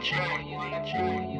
wanna